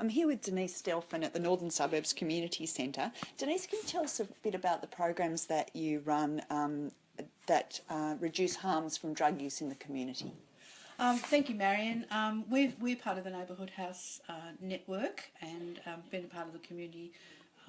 I'm here with Denise Delphin at the Northern Suburbs Community Centre. Denise, can you tell us a bit about the programs that you run um, that uh, reduce harms from drug use in the community? Um, thank you, Marion. Um, we're, we're part of the Neighbourhood House uh, network and um, been a part of the community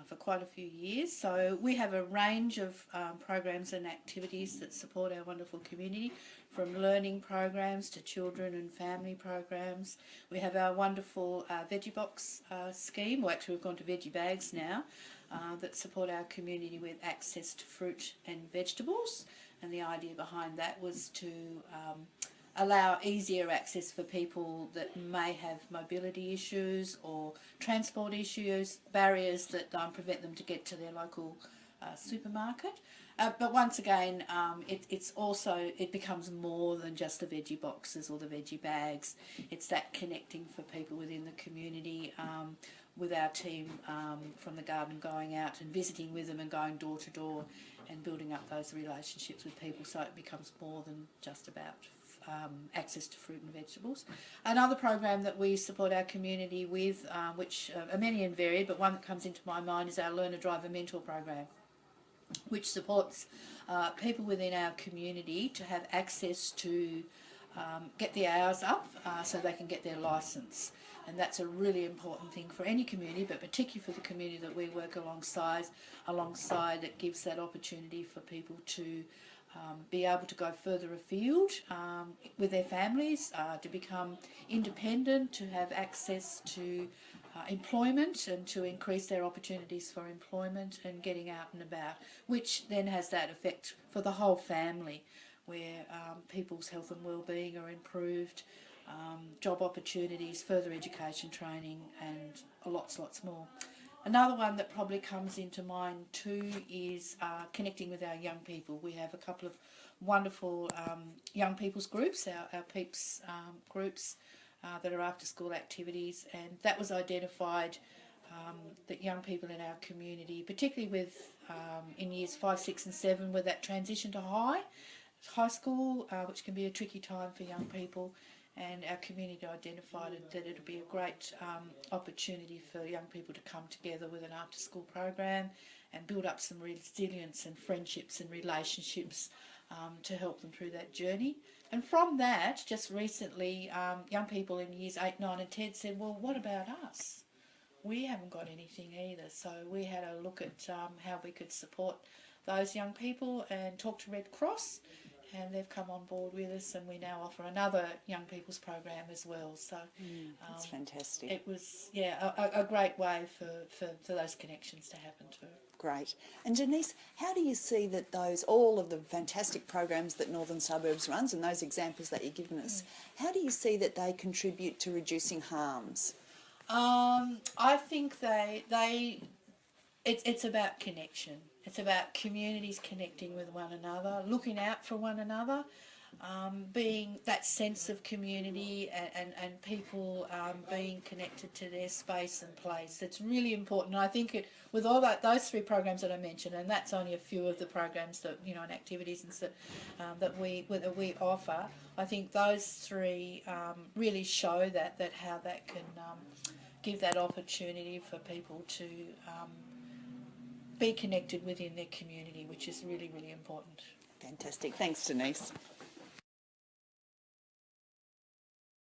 for quite a few years. So we have a range of um, programs and activities that support our wonderful community, from learning programs to children and family programs. We have our wonderful uh, Veggie Box uh, scheme, well actually we've gone to Veggie Bags now, uh, that support our community with access to fruit and vegetables. And the idea behind that was to um, allow easier access for people that may have mobility issues or transport issues, barriers that um, prevent them to get to their local uh, supermarket. Uh, but once again, um, it, it's also, it becomes more than just the veggie boxes or the veggie bags. It's that connecting for people within the community um, with our team um, from the garden going out and visiting with them and going door to door and building up those relationships with people so it becomes more than just about um, access to fruit and vegetables. Another program that we support our community with, um, which uh, are many and varied, but one that comes into my mind is our Learner Driver Mentor program which supports uh, people within our community to have access to um, get the hours up uh, so they can get their licence. And that's a really important thing for any community, but particularly for the community that we work alongside. Alongside, it gives that opportunity for people to um, be able to go further afield um, with their families, uh, to become independent, to have access to uh, employment and to increase their opportunities for employment and getting out and about, which then has that effect for the whole family where um, people's health and well-being are improved, um, job opportunities, further education training and lots, lots more. Another one that probably comes into mind too is uh, connecting with our young people. We have a couple of wonderful um, young people's groups, our, our PEEPS um, groups, uh, that are after school activities and that was identified um, that young people in our community, particularly with um, in years 5, 6 and 7 with that transition to high, high school, uh, which can be a tricky time for young people and our community identified that it would be a great um, opportunity for young people to come together with an after school program and build up some resilience and friendships and relationships um, to help them through that journey. And from that, just recently, um, young people in years 8, 9 and 10 said, well, what about us? We haven't got anything either. So we had a look at um, how we could support those young people and talk to Red Cross and they've come on board with us and we now offer another young people's program as well. So mm, that's um, fantastic. it was yeah a, a, great way for, for, for those connections to happen too. Great. And Denise how do you see that those all of the fantastic programs that Northern Suburbs runs and those examples that you've given us mm. how do you see that they contribute to reducing harms? Um, I think they they it's it's about connection it's about communities connecting with one another, looking out for one another, um, being that sense of community and, and, and people um, being connected to their space and place. It's really important. I think it, with all that, those three programs that I mentioned, and that's only a few of the programs that, you know, and activities and that, um, that, we, that we offer, I think those three um, really show that, that how that can um, give that opportunity for people to um, be connected within their community, which is really, really important. Fantastic. Thanks, Denise.